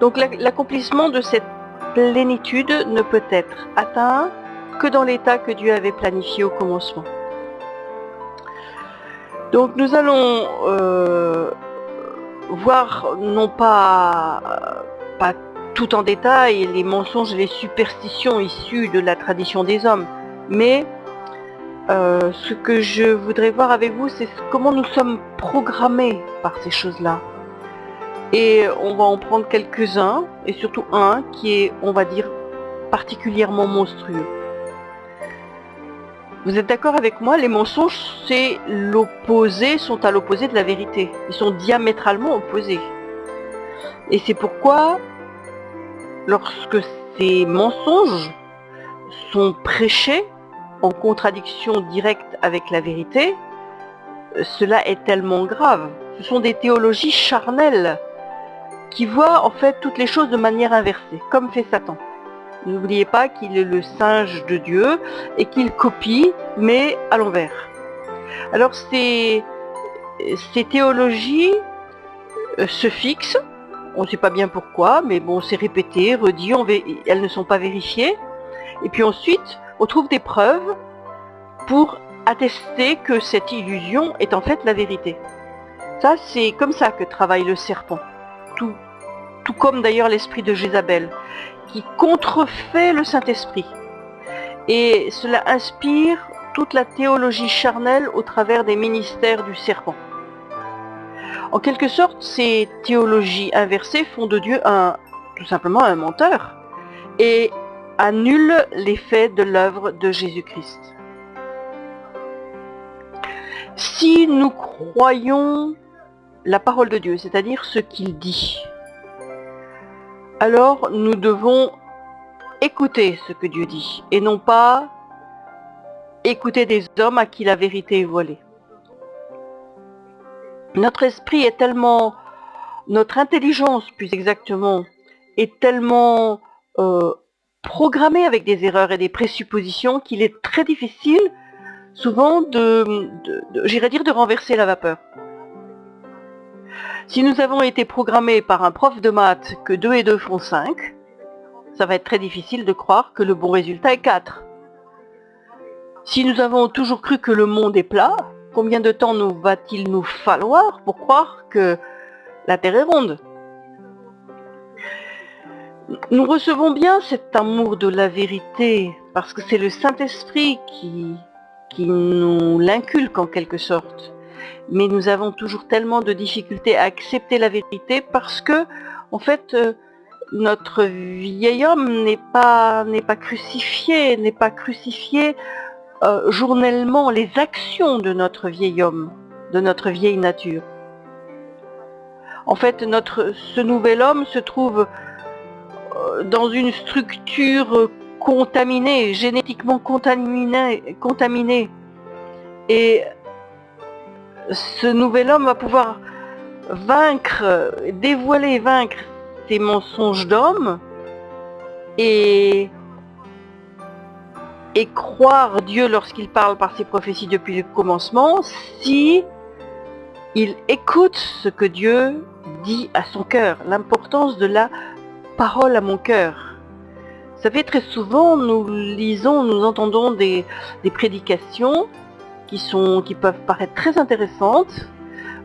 Donc l'accomplissement de cette plénitude ne peut être atteint que dans l'état que Dieu avait planifié au commencement. Donc nous allons euh, voir non pas, pas tout en détail les mensonges et les superstitions issues de la tradition des hommes, mais euh, ce que je voudrais voir avec vous, c'est comment nous sommes programmés par ces choses-là. Et on va en prendre quelques-uns, et surtout un qui est, on va dire, particulièrement monstrueux. Vous êtes d'accord avec moi Les mensonges, c'est l'opposé, sont à l'opposé de la vérité. Ils sont diamétralement opposés. Et c'est pourquoi, lorsque ces mensonges sont prêchés en contradiction directe avec la vérité, cela est tellement grave. Ce sont des théologies charnelles qui voient en fait toutes les choses de manière inversée, comme fait Satan. N'oubliez pas qu'il est le singe de Dieu et qu'il copie, mais à l'envers. Alors ces, ces théologies euh, se fixent, on ne sait pas bien pourquoi, mais bon, c'est répété, redit, elles ne sont pas vérifiées. Et puis ensuite, on trouve des preuves pour attester que cette illusion est en fait la vérité. Ça, c'est comme ça que travaille le serpent. Tout, comme d'ailleurs l'esprit de Jézabel qui contrefait le Saint-Esprit. Et cela inspire toute la théologie charnelle au travers des ministères du serpent. En quelque sorte, ces théologies inversées font de Dieu tout simplement un menteur et annulent l'effet de l'œuvre de Jésus-Christ. Si nous croyons la parole de Dieu, c'est-à-dire ce qu'il dit, alors nous devons écouter ce que Dieu dit et non pas écouter des hommes à qui la vérité est voilée. Notre esprit est tellement, notre intelligence plus exactement, est tellement euh, programmée avec des erreurs et des présuppositions qu'il est très difficile souvent j'irais dire, de renverser la vapeur. Si nous avons été programmés par un prof de maths que 2 et 2 font 5, ça va être très difficile de croire que le bon résultat est 4. Si nous avons toujours cru que le monde est plat, combien de temps va-t-il nous falloir pour croire que la Terre est ronde? Nous recevons bien cet amour de la vérité parce que c'est le Saint-Esprit qui nous l'inculque en quelque sorte mais nous avons toujours tellement de difficultés à accepter la vérité parce que, en fait, euh, notre vieil homme n'est pas, pas crucifié, n'est pas crucifié euh, journellement les actions de notre vieil homme, de notre vieille nature. En fait, notre, ce nouvel homme se trouve euh, dans une structure contaminée, génétiquement contaminée, contaminée. Et ce nouvel homme va pouvoir vaincre, dévoiler, vaincre ces mensonges d'homme et, croire Dieu lorsqu'il parle par ses prophéties depuis le commencement si il écoute ce que Dieu dit à son cœur, l'importance de la parole à mon cœur. Vous savez, très souvent, nous lisons, nous entendons des prédications qui, sont, qui peuvent paraître très intéressantes,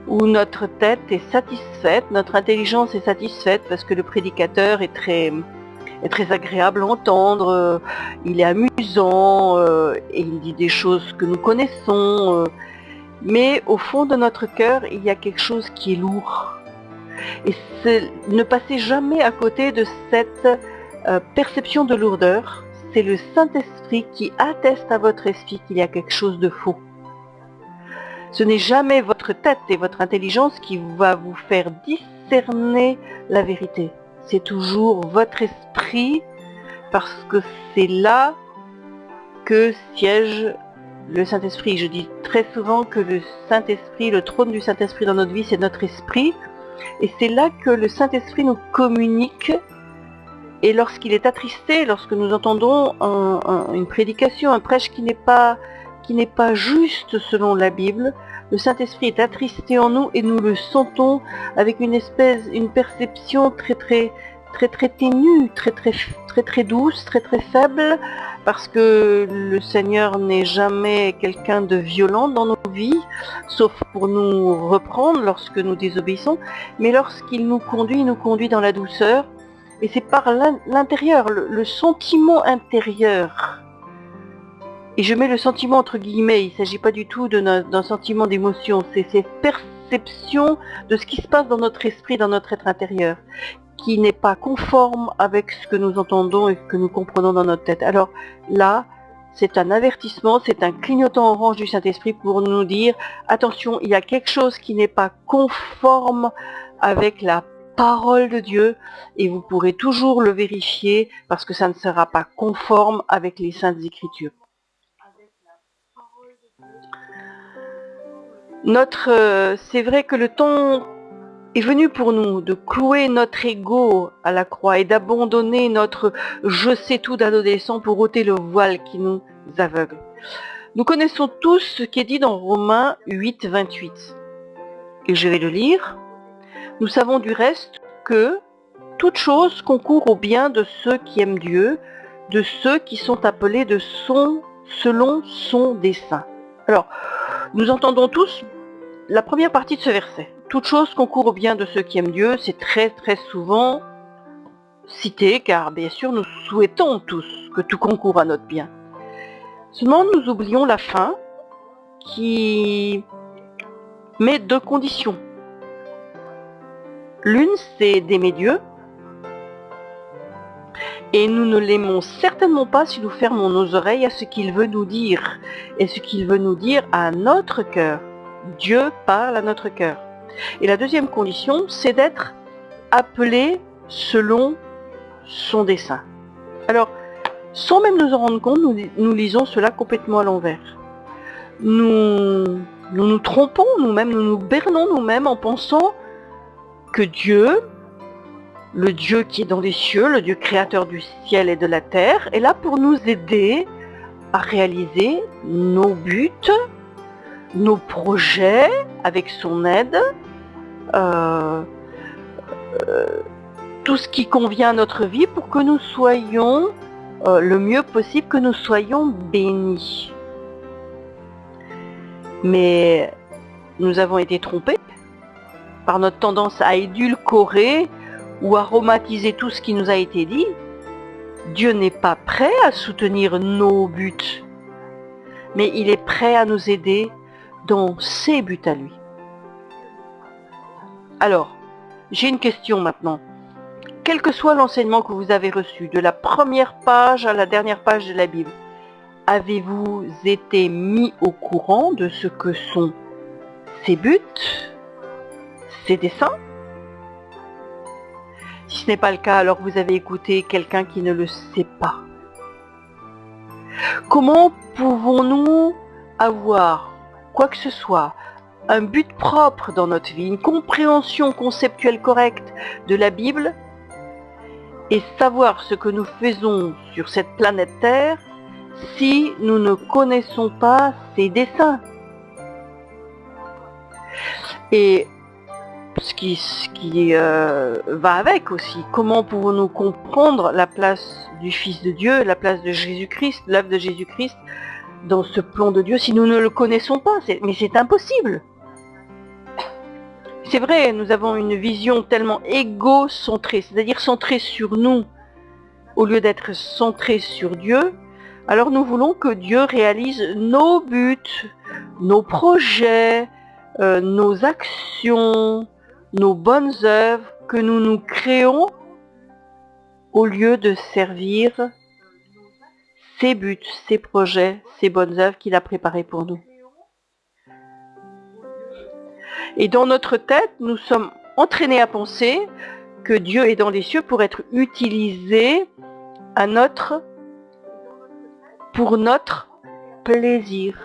où notre tête est satisfaite, notre intelligence est satisfaite parce que le prédicateur est très, est très agréable à entendre, euh, il est amusant, euh, et il dit des choses que nous connaissons, euh, mais au fond de notre cœur, il y a quelque chose qui est lourd. Et ne passez jamais à côté de cette perception de lourdeur. C'est le Saint-Esprit qui atteste à votre esprit qu'il y a quelque chose de faux. Ce n'est jamais votre tête et votre intelligence qui va vous faire discerner la vérité. C'est toujours votre esprit parce que c'est là que siège le Saint-Esprit. Je dis très souvent que le Saint-Esprit, le trône du Saint-Esprit dans notre vie, c'est notre esprit. Et c'est là que le Saint-Esprit nous communique. Et lorsqu'il est attristé, lorsque nous entendons une prédication, un prêche qui n'est pas qui n'est pas juste selon la Bible, le Saint-Esprit est attristé en nous et nous le sentons avec une espèce, une perception très très très très ténue, très très très très douce, très très faible, parce que le Seigneur n'est jamais quelqu'un de violent dans nos vies, sauf pour nous reprendre lorsque nous désobéissons, mais lorsqu'il nous conduit, il nous conduit dans la douceur, et c'est par l'intérieur, le, sentiment intérieur. Et je mets le sentiment entre guillemets, il ne s'agit pas du tout d'un sentiment d'émotion, c'est cette perception de ce qui se passe dans notre esprit, dans notre être intérieur, qui n'est pas conforme avec ce que nous entendons et ce que nous comprenons dans notre tête. Alors là, c'est un avertissement, c'est un clignotant orange du Saint-Esprit pour nous dire, attention, il y a quelque chose qui n'est pas conforme avec la parole de Dieu et vous pourrez toujours le vérifier parce que ça ne sera pas conforme avec les saintes écritures. Notre, euh, c'est vrai que le temps est venu pour nous de clouer notre ego à la croix et d'abandonner notre je sais tout d'adolescent pour ôter le voile qui nous aveugle. Nous connaissons tous ce qui est dit dans Romains 8, 28. Et je vais le lire. Nous savons du reste que toute chose concourt au bien de ceux qui aiment Dieu, de ceux qui sont appelés de son, selon son dessein. Alors, nous entendons tous la première partie de ce verset toute chose concourt au bien de ceux qui aiment Dieu, c'est très très souvent cité, car bien sûr nous souhaitons tous que tout concourt à notre bien. Seulement nous oublions la fin qui met deux conditions. L'une c'est d'aimer Dieu, et nous ne l'aimons certainement pas si nous fermons nos oreilles à ce qu'il veut nous dire, et ce qu'il veut nous dire à notre cœur. Dieu parle à notre cœur. Et la deuxième condition, c'est d'être appelé selon son dessein. Alors, sans même nous en rendre compte, nous, lisons cela complètement à l'envers. Nous, nous nous trompons nous-mêmes, nous nous bernons nous-mêmes en pensant que Dieu, le Dieu qui est dans les cieux, le Dieu créateur du ciel et de la terre, est là pour nous aider à réaliser nos buts, nos projets avec son aide, euh, euh, tout ce qui convient à notre vie pour que nous soyons euh, le mieux possible, que nous soyons bénis. Mais nous avons été trompés par notre tendance à édulcorer ou aromatiser tout ce qui nous a été dit. Dieu n'est pas prêt à soutenir nos buts, mais il est prêt à nous aider dans ses buts à lui. Alors, j'ai une question maintenant. Quel que soit l'enseignement que vous avez reçu, de la première page à la dernière page de la Bible, avez-vous été mis au courant de ce que sont ses buts, ses desseins? Si ce n'est pas le cas, alors vous avez écouté quelqu'un qui ne le sait pas. Comment pouvons-nous avoir quoi que ce soit un but propre dans notre vie, une compréhension conceptuelle correcte de la Bible et savoir ce que nous faisons sur cette planète Terre si nous ne connaissons pas ses desseins. Et ce qui, euh, va avec aussi, comment pouvons-nous comprendre la place du Fils de Dieu, la place de Jésus-Christ, l'œuvre de Jésus-Christ dans ce plan de Dieu si nous ne le connaissons pas Mais c'est impossible. C'est vrai, nous avons une vision tellement égocentrée, c'est-à-dire centrée sur nous, au lieu d'être centrée sur Dieu. Alors nous voulons que Dieu réalise nos buts, nos projets, euh, nos actions, nos bonnes œuvres que nous nous créons au lieu de servir ses buts, ses projets, ses bonnes œuvres qu'il a préparées pour nous. Et dans notre tête, nous sommes entraînés à penser que Dieu est dans les cieux pour être utilisé à notre, pour notre plaisir.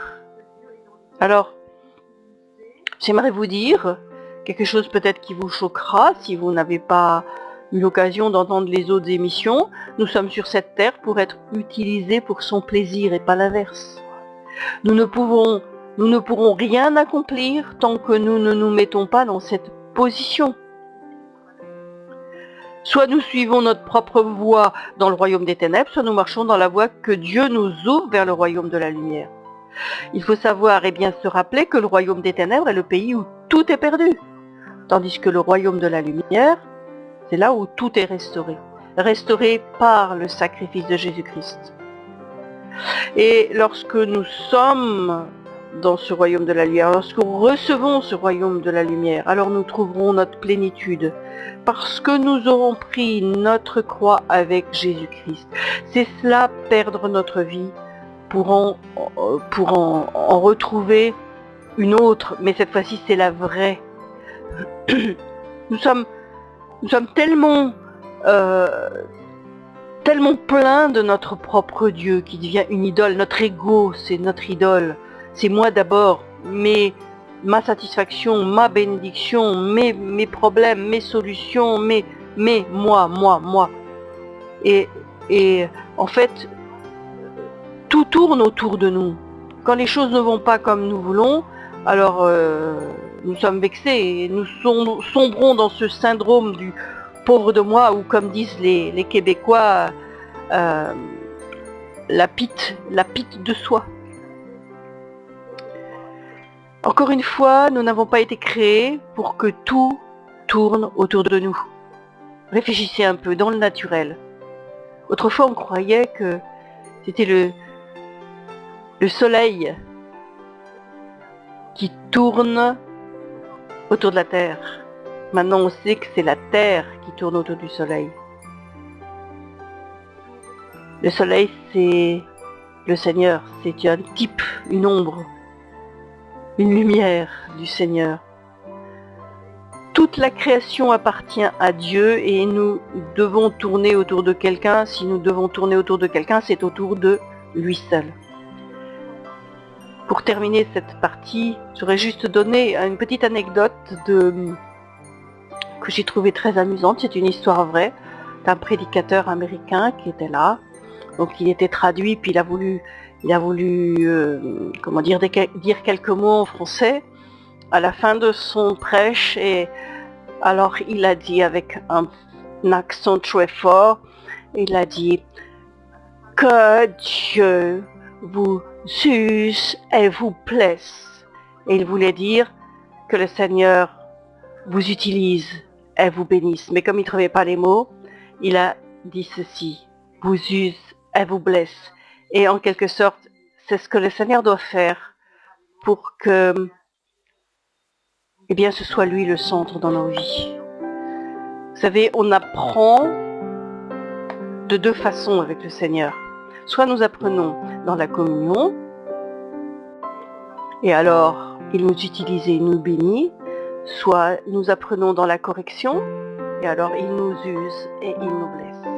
Alors, j'aimerais vous dire quelque chose peut-être qui vous choquera si vous n'avez pas eu l'occasion d'entendre les autres émissions. Nous sommes sur cette terre pour être utilisés pour son plaisir et pas l'inverse. Nous ne pouvons nous ne pourrons rien accomplir tant que nous ne nous mettons pas dans cette position. Soit nous suivons notre propre voie dans le royaume des ténèbres, soit nous marchons dans la voie que Dieu nous ouvre vers le royaume de la lumière. Il faut savoir et bien se rappeler que le royaume des ténèbres est le pays où tout est perdu, tandis que le royaume de la lumière, c'est là où tout est restauré, restauré par le sacrifice de Jésus-Christ. Et lorsque nous sommes dans ce royaume de la lumière, lorsque nous recevons ce royaume de la lumière, alors nous trouverons notre plénitude, parce que nous aurons pris notre croix avec Jésus-Christ. C'est cela, perdre notre vie, pour en, retrouver une autre, mais cette fois-ci c'est la vraie. Nous sommes, nous sommes tellement, euh, tellement pleins de notre propre Dieu qui devient une idole. Notre ego, c'est notre idole. C'est moi d'abord, ma satisfaction, ma bénédiction, mes, mes problèmes, mes solutions, mes, mes, moi, moi, moi. Et, et en fait, tout tourne autour de nous. Quand les choses ne vont pas comme nous voulons, alors euh, nous sommes vexés et nous sombrons dans ce syndrome du pauvre de moi ou comme disent les, Québécois, euh, la pite, la pite de soi. Encore une fois, nous n'avons pas été créés pour que tout tourne autour de nous. Réfléchissez un peu dans le naturel. Autrefois, on croyait que c'était le, le soleil qui tourne autour de la Terre. Maintenant, on sait que c'est la Terre qui tourne autour du soleil. Le soleil, c'est le Seigneur. C'est un type, une ombre une lumière du Seigneur. Toute la création appartient à Dieu et nous devons tourner autour de quelqu'un. Si nous devons tourner autour de quelqu'un, c'est autour de lui seul. Pour terminer cette partie, j'aurais juste donné une petite anecdote que j'ai trouvé très amusante. C'est une histoire vraie d'un prédicateur américain qui était là. Donc il était traduit, puis il a voulu il a voulu euh, comment dire, dire quelques mots en français à la fin de son prêche et alors il a dit avec un, accent très fort, il a dit que Dieu vous use et vous plaise. Et il voulait dire que le Seigneur vous utilise et vous bénisse. Mais comme il ne trouvait pas les mots, il a dit ceci, vous use et vous blesse. Et en quelque sorte, c'est ce que le Seigneur doit faire pour que eh bien, ce soit lui le centre dans nos vies. Vous savez, on apprend de deux façons avec le Seigneur. Soit nous apprenons dans la communion, et alors il nous utilise et nous bénit, soit nous apprenons dans la correction, et alors il nous use et il nous blesse.